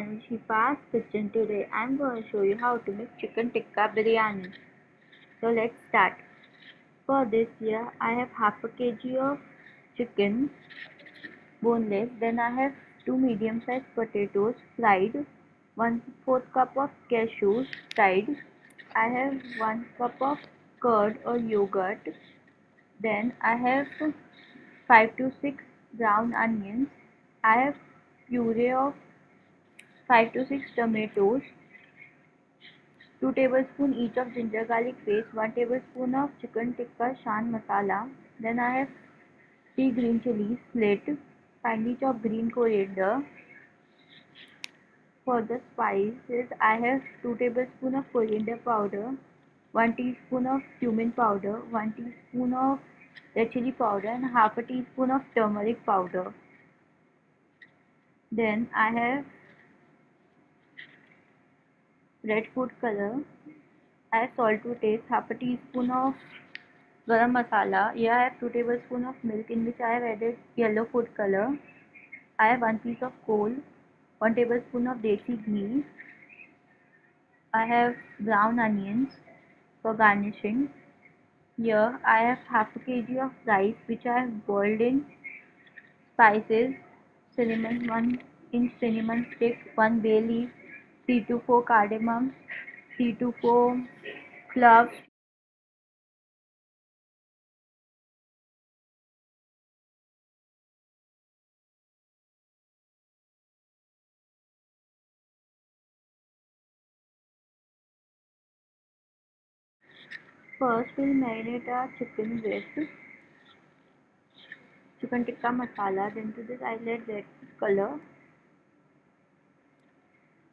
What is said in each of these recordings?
And Shifa's Kitchen. Today I'm going to show you how to make chicken tikka biryani. So let's start. For this here I have half a kg of chicken boneless. Then I have two medium sized potatoes fried. One fourth cup of cashews fried. I have one cup of curd or yogurt. Then I have 5 to 6 brown onions. I have puree of 5 to 6 tomatoes, 2 tablespoon each of ginger garlic paste, 1 tablespoon of chicken tikka shan masala. Then I have 3 green chilies split, finely chopped green coriander. For the spices, I have 2 tablespoon of coriander powder, 1 teaspoon of cumin powder, 1 teaspoon of red chili powder and half a teaspoon of turmeric powder. Then I have red food color. Have salt to taste, half a teaspoon of garam masala. Here I have 2 tablespoons of milk in which I have added yellow food color. I have 1 piece of coal, 1 tablespoon of desi ghee. I have brown onions for garnishing. Here I have half a kg of rice which I have boiled in spices cinnamon 1 inch cinnamon stick 1 bay leaf C to four cardamom C to four club first will marinate uh chicken breast chicken tikka masala दिन to this I let that colour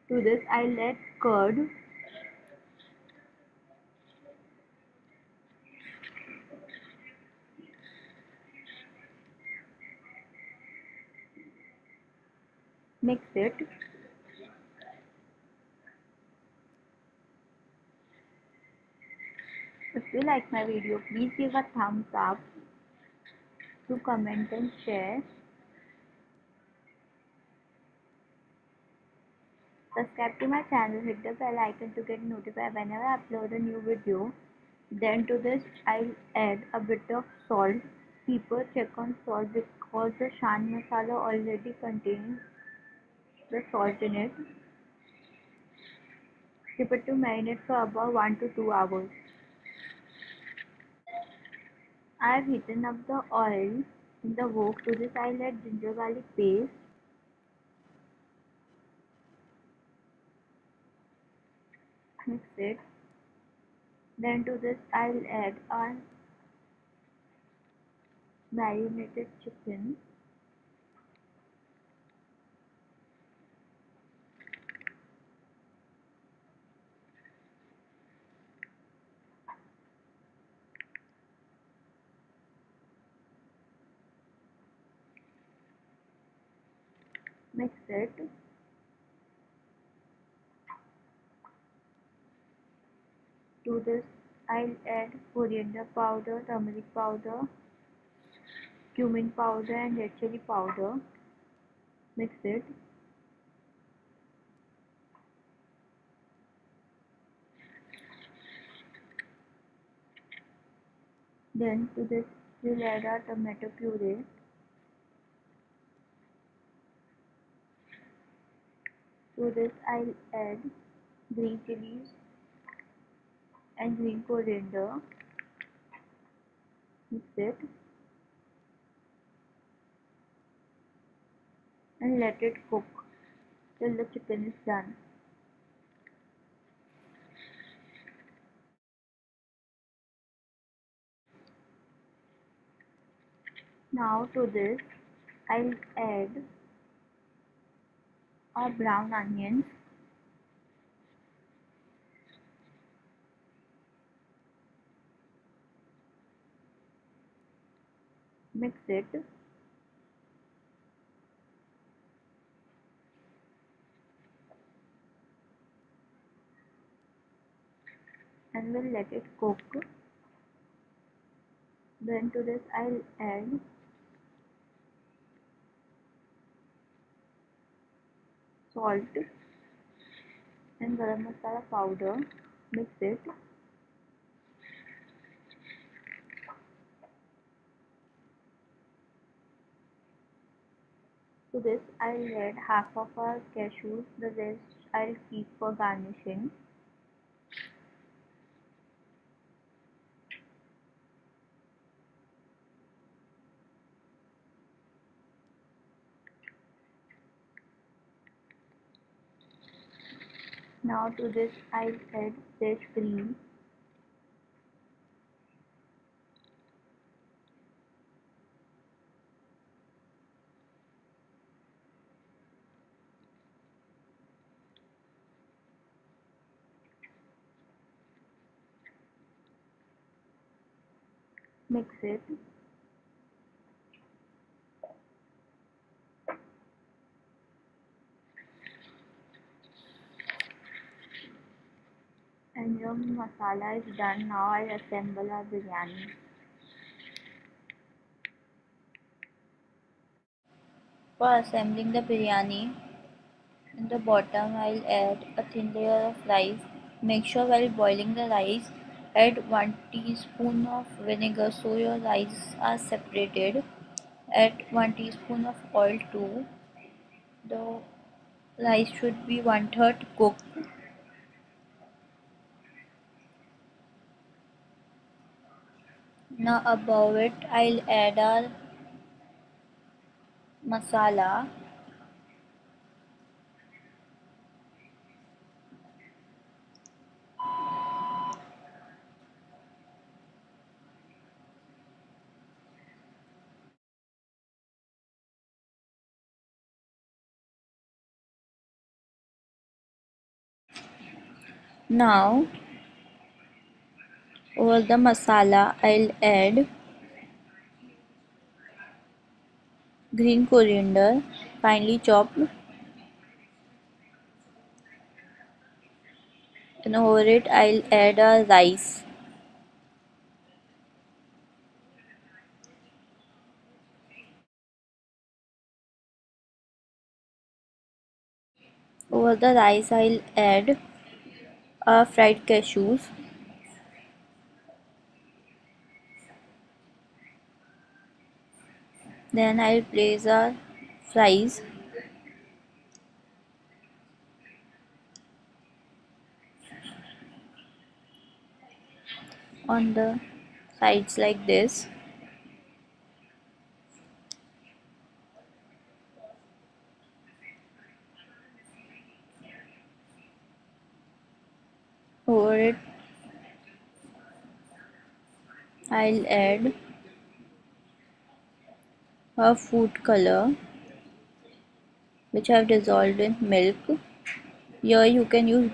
to this. I'll add curd. Mix it. If you like my video please give a thumbs up to comment and share. Subscribe to my channel, hit the bell icon to get notified whenever I upload a new video. Then to this I'll add a bit of salt. People check on salt because the shan masala already contains the salt in it. Keep it to marinate for about 1 to 2 hours. I have heated up the oil in the wok. To this I will add ginger garlic paste. Mix it. Then to this I will add our marinated chicken. mix it to this I'll add coriander powder turmeric powder cumin powder and red chili powder. Mix it. Then to this we'll add our tomato puree. To this I'll add green chilies and green coriander. Mix it and let it cook till the chicken is done. Now to this I'll add or brown onions mix it. And we'll let it cook. Then to this I'll add salt and garam masala powder. Mix it to this I'll add half of our cashews the rest I'll keep for garnishing Now to this I'll add fresh cream. Mix it. and your masala is done. Now I assemble our biryani. For assembling the biryani in the bottom I'll add a thin layer of rice. Make sure while boiling the rice add 1 teaspoon of vinegar so your rice are separated. Add 1 teaspoon of oil too. The rice should be one third cooked. Now above it I'll add our masala now over the masala I'll add green coriander finely chopped and over it I'll add a rice. Over the rice I'll add a fried cashews. Then I'll place our fries. On the sides like this over it I'll add a food color which I have dissolved in milk. Here you can use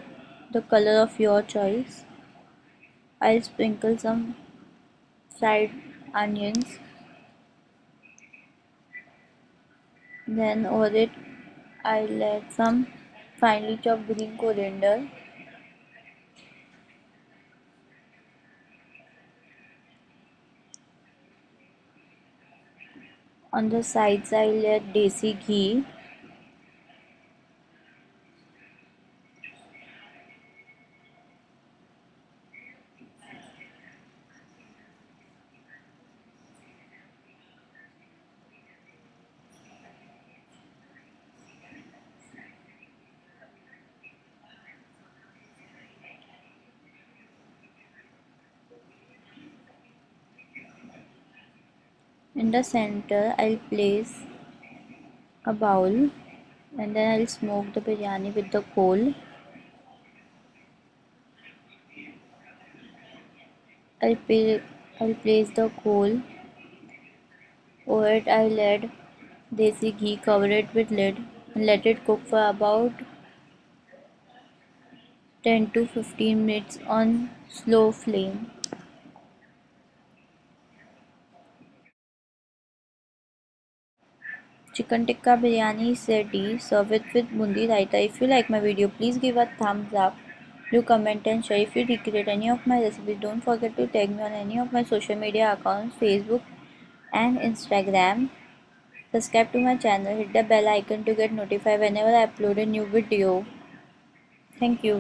the color of your choice. I'll sprinkle some fried onions. Then over it I'll add some finely chopped green coriander on the sides I'll add desi ghee in the center I'll place a bowl and then I'll smoke the biryani with the coal. I'll, I'll place the coal over it. I'll add desi ghee cover it with lid and let it cook for about 10 to 15 minutes on slow flame Chicken tikka biryani is ready. Serve it with bundi raita. If you like my video, please give a thumbs up. Do comment and share. If you recreate any of my recipes, don't forget to tag me on any of my social media accounts, Facebook and Instagram. subscribe to my channel hit the bell icon to get notified whenever i upload a new video thank you